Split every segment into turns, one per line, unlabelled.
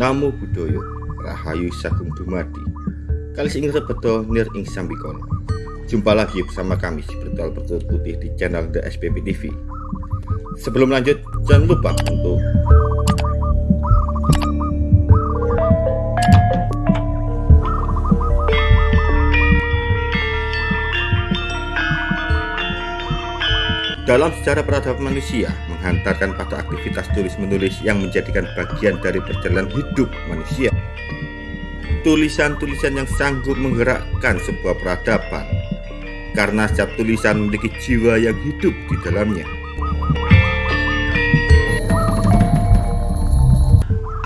Namo Buddhaya Rahayu Sagung Dumadi. Kalis ing rebeto nir ing sambikono Jumpa lagi bersama kami si Bertual Bertulut Putih di channel The SPP TV Sebelum lanjut jangan lupa untuk Dalam sejarah peradaban manusia, menghantarkan pada aktivitas tulis-menulis yang menjadikan bagian dari perjalanan hidup manusia. Tulisan-tulisan yang sanggup menggerakkan sebuah peradaban, karena setiap tulisan memiliki jiwa yang hidup di dalamnya.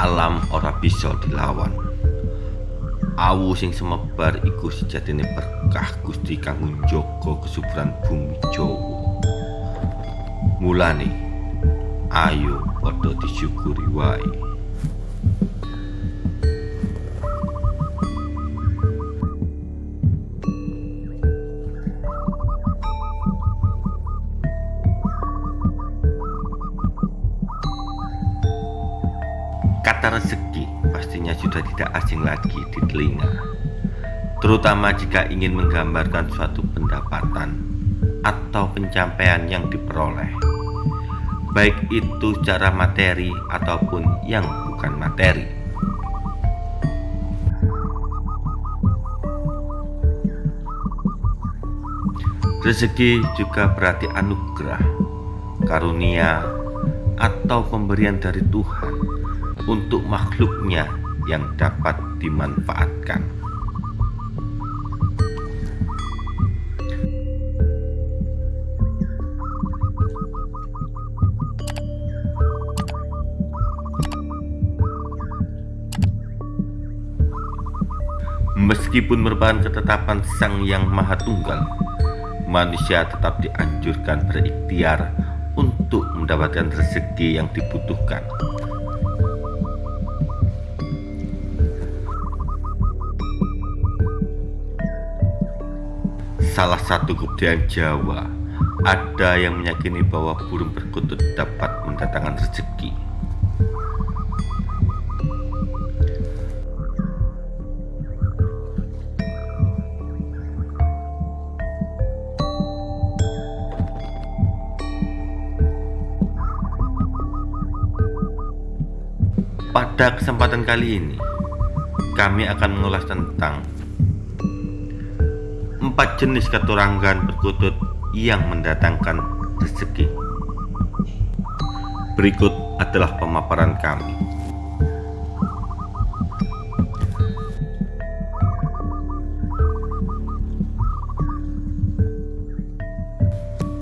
Alam ora bisa dilawan. Awu sing semebar iku sejatine berkah Gusti kanggo njaga kesuburan bumi Jawa. Mulane ayo padha disyukuri wae. Kata rezeki pastinya sudah tidak asing lagi di telinga, terutama jika ingin menggambarkan suatu pendapatan atau pencapaian yang diperoleh baik itu secara materi ataupun yang bukan materi. Rezeki juga berarti anugerah, karunia, atau pemberian dari Tuhan untuk makhluknya yang dapat dimanfaatkan. Meskipun merupakan ketetapan Sang Yang Maha Tunggal, manusia tetap dianjurkan berikhtiar untuk mendapatkan rezeki yang dibutuhkan. Salah satu kebudayaan Jawa ada yang meyakini bahwa burung perkutut dapat mendatangkan rezeki. Pada kesempatan kali ini, kami akan mengulas tentang empat jenis keturangan perkutut yang mendatangkan rezeki. Berikut adalah pemaparan kami.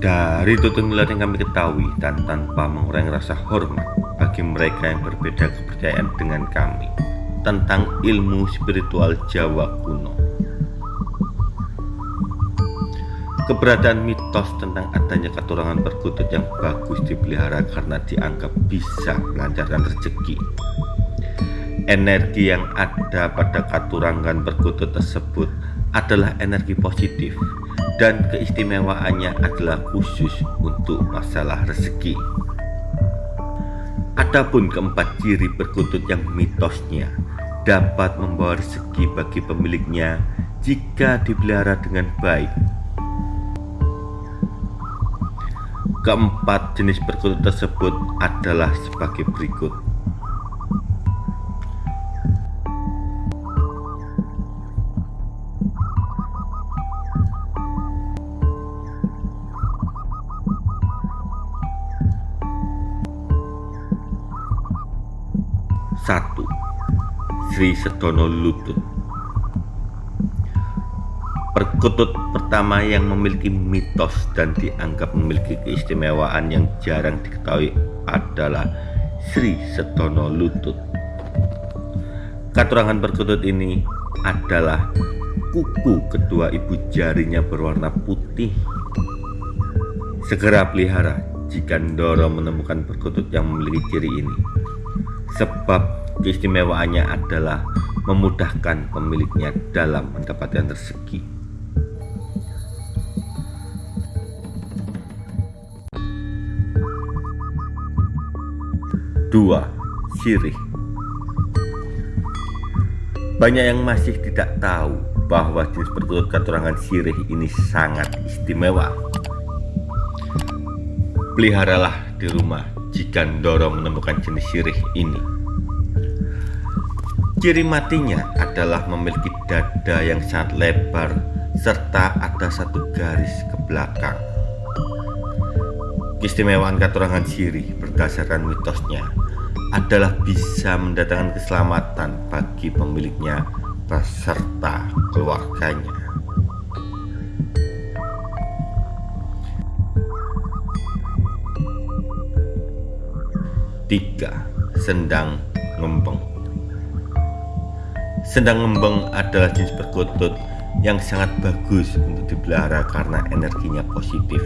Dari tutur yang kami ketahui dan tanpa mengurangi rasa hormat bagi mereka yang berbeda kepercayaan dengan kami tentang ilmu spiritual Jawa kuno. Keberadaan mitos tentang adanya keturangan perkutut yang bagus dipelihara karena dianggap bisa melancarkan rezeki. Energi yang ada pada katurangan perkutut tersebut adalah energi positif dan keistimewaannya adalah khusus untuk masalah rezeki. Adapun keempat ciri perkutut yang mitosnya dapat membawa rezeki bagi pemiliknya jika dipelihara dengan baik. Keempat jenis perkutut tersebut adalah sebagai berikut. Sri Sedono Lutut. Perkutut pertama yang memiliki mitos dan dianggap memiliki keistimewaan yang jarang diketahui adalah Sri Sedono Lutut. Katurangan perkutut ini adalah kuku kedua ibu jarinya berwarna putih. Segera pelihara jika Ndoro menemukan perkutut yang memiliki ciri ini Sebab Keistimewaannya adalah memudahkan pemiliknya dalam mendapatkan rezeki. Dua, sirih Banyak yang masih tidak tahu bahwa jenis perkutut katurangan sirih ini sangat istimewa. Peliharalah di rumah jika dorong menemukan jenis sirih ini. Ciri matinya adalah memiliki dada yang sangat lebar serta ada satu garis ke belakang. Keistimewaan katurangan sirih berdasarkan mitosnya adalah bisa mendatangkan keselamatan bagi pemiliknya beserta keluarganya. Tiga, sendang ngembeng. Sendang ngembeng adalah jenis perkutut yang sangat bagus untuk dipelihara karena energinya positif.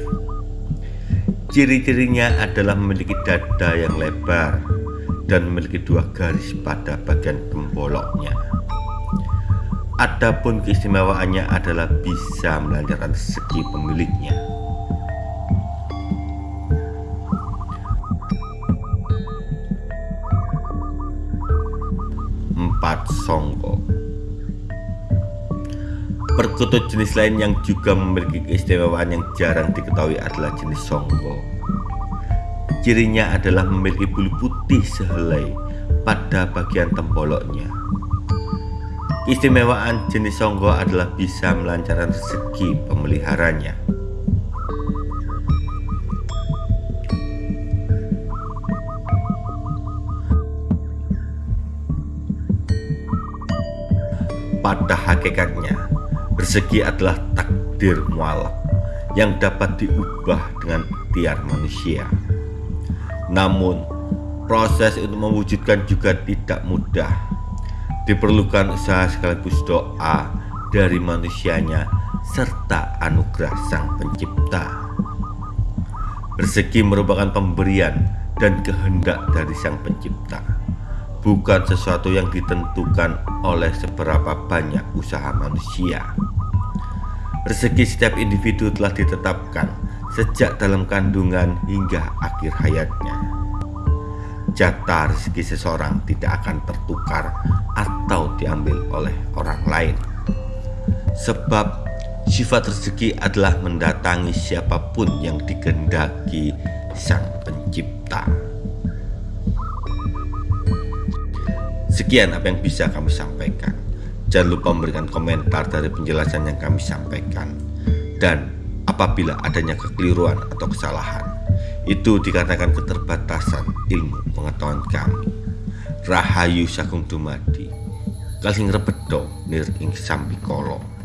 Ciri-cirinya adalah memiliki dada yang lebar dan memiliki dua garis pada bagian temboloknya. Adapun keistimewaannya adalah bisa melancarkan segi pemiliknya. Perkutut jenis lain yang juga memiliki keistimewaan yang jarang diketahui adalah jenis songko. Cirinya adalah memiliki bulu putih sehelai pada bagian tempoloknya. Keistimewaan jenis songko adalah bisa melancarkan rezeki pemeliharanya. Pada hakikatnya, Bersegi adalah takdir mualaf yang dapat diubah dengan tiar manusia. Namun, proses untuk mewujudkan juga tidak mudah. Diperlukan usaha sekaligus doa dari manusianya serta anugerah Sang Pencipta. Bersegi merupakan pemberian dan kehendak dari Sang Pencipta bukan sesuatu yang ditentukan oleh seberapa banyak usaha manusia. Rezeki setiap individu telah ditetapkan sejak dalam kandungan hingga akhir hayatnya. Jatah rezeki seseorang tidak akan tertukar atau diambil oleh orang lain. Sebab sifat rezeki adalah mendatangi siapa pun yang digendaki Sang Pencipta. Sekian apa yang bisa kami sampaikan. Jangan lupa memberikan komentar dari penjelasan yang kami sampaikan. Dan apabila adanya kekeliruan atau kesalahan, itu dikatakan keterbatasan ilmu pengetahuan kami. Rahayu Sakung Dumadi, Kalsing Rebedo Nir Ing Sambikolo.